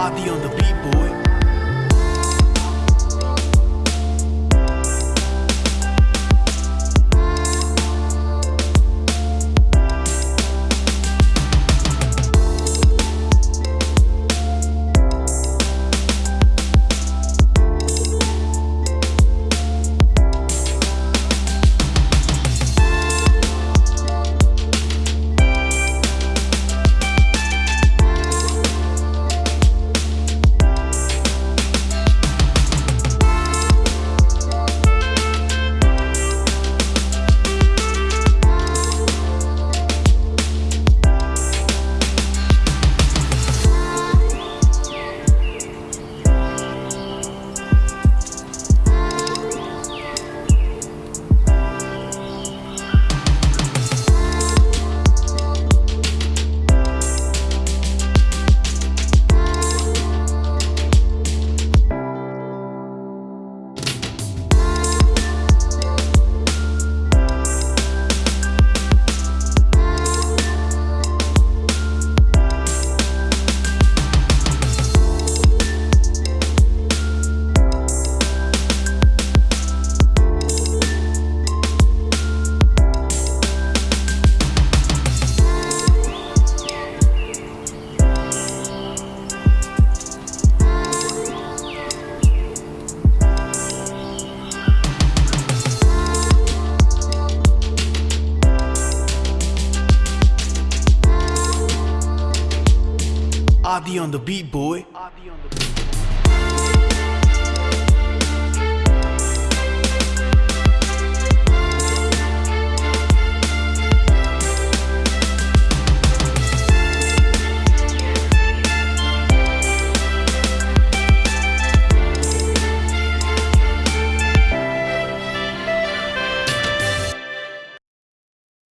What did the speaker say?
Avi on the beat, boy. Avi on the beat, boy.